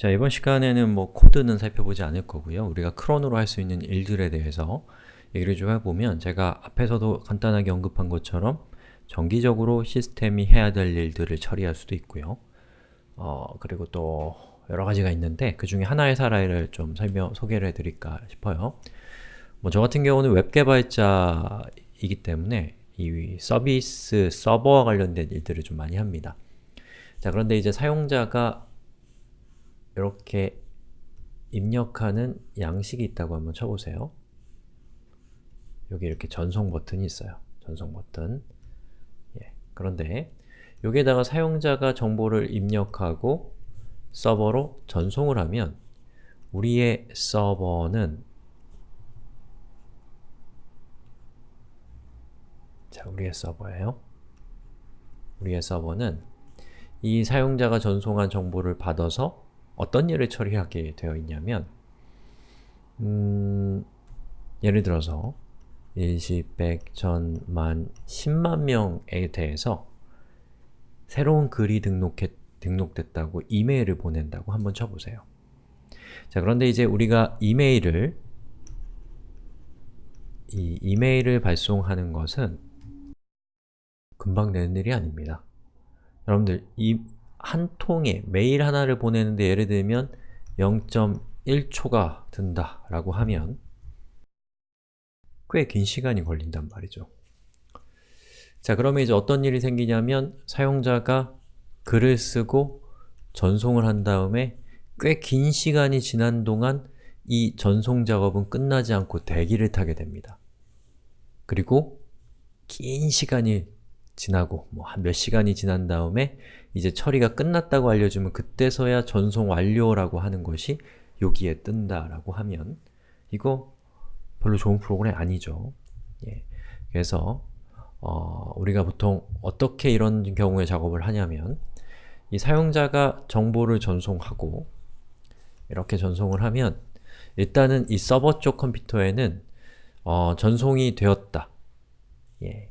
자, 이번 시간에는 뭐 코드는 살펴보지 않을 거고요. 우리가 cron으로 할 수 있는 일들에 대해서 얘기를 좀 해보면 제가 앞에서도 간단하게 언급한 것처럼 정기적으로 시스템이 해야 될 일들을 처리할 수도 있고요. 어, 그리고 또 여러 가지가 있는데 그 중에 하나의 사례를 좀 설명, 소개를 해드릴까 싶어요. 뭐 저 같은 경우는 웹 개발자이기 때문에 이 서비스 서버와 관련된 일들을 좀 많이 합니다. 자, 그런데 이제 사용자가 이렇게 입력하는 양식이 있다고 한번 쳐보세요. 여기 이렇게 전송 버튼이 있어요. 전송 버튼. 예. 그런데 여기에다가 사용자가 정보를 입력하고 서버로 전송을 하면 우리의 서버는 자, 우리의 서버예요. 우리의 서버는 이 사용자가 전송한 정보를 받아서 어떤 일을 처리하게 되어 있냐면 음, 예를 들어서 일시, 백, 천, 만, 십만 명에 대해서 새로운 글이 등록해, 등록됐다고 이메일을 보낸다고 한번 쳐보세요. 자, 그런데 이제 우리가 이메일을 이 이메일을 발송하는 것은 금방 되는 일이 아닙니다. 여러분들, 이 한 통에 메일 하나를 보내는데 예를 들면 0.1초가 든다 라고 하면 꽤 긴 시간이 걸린단 말이죠. 자, 그러면 이제 어떤 일이 생기냐면 사용자가 글을 쓰고 전송을 한 다음에 꽤 긴 시간이 지난 동안 이 전송 작업은 끝나지 않고 대기를 타게 됩니다. 그리고 긴 시간이 지나고 뭐 한 몇 시간이 지난 다음에 이제 처리가 끝났다고 알려주면 그때서야 전송 완료라고 하는 것이 여기에 뜬다라고 하면 이거 별로 좋은 프로그램 아니죠. 예. 그래서 어, 우리가 보통 어떻게 이런 경우에 작업을 하냐면 이 사용자가 정보를 전송하고 이렇게 전송을 하면 일단은 이 서버 쪽 컴퓨터에는 어, 전송이 되었다. 예.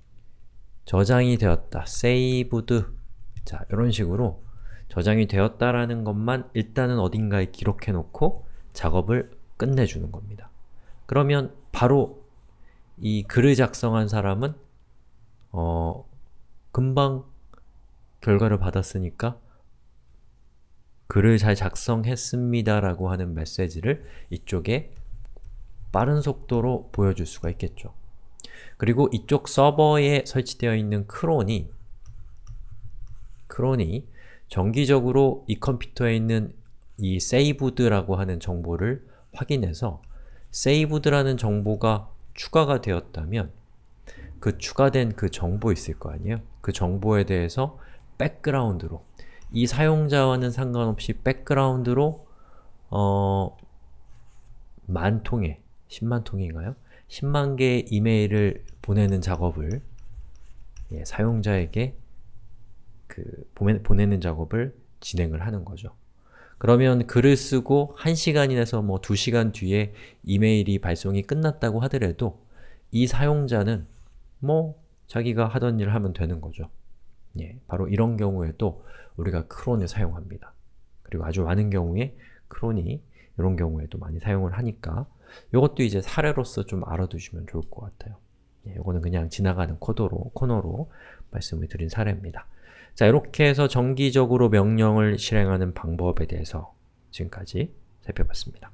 저장이 되었다. saved 자, 이런 식으로 저장이 되었다라는 것만 일단은 어딘가에 기록해 놓고 작업을 끝내주는 겁니다. 그러면 바로 이 글을 작성한 사람은 어, 금방 결과를 받았으니까 글을 잘 작성했습니다 라고 하는 메시지를 이쪽에 빠른 속도로 보여줄 수가 있겠죠. 그리고 이쪽 서버에 설치되어 있는 크론이 크론이 정기적으로 이 컴퓨터에 있는 이 saved라고 하는 정보를 확인해서 saved라는 정보가 추가가 되었다면 그 추가된 그 정보 있을 거 아니에요? 그 정보에 대해서 백그라운드로 이 사용자와는 상관없이 백그라운드로 어... 만 통의, 10만 통인가요? 10만 개의 이메일을 보내는 작업을 예, 사용자에게 그 보내, 는 작업을 진행을 하는 거죠. 그러면 글을 쓰고 1시간이나서 뭐 2시간 뒤에 이메일이 발송이 끝났다고 하더라도 이 사용자는 뭐 자기가 하던 일을 하면 되는 거죠. 예, 바로 이런 경우에도 우리가 크론을 사용합니다. 그리고 아주 많은 경우에 크론이 이런 경우에도 많이 사용을 하니까 이것도 이제 사례로서 좀 알아두시면 좋을 것 같아요. 예, 이거는 그냥 지나가는 코드로, 코너로 말씀을 드린 사례입니다. 자, 이렇게 해서 정기적으로 명령을 실행하는 방법에 대해서 지금까지 살펴봤습니다.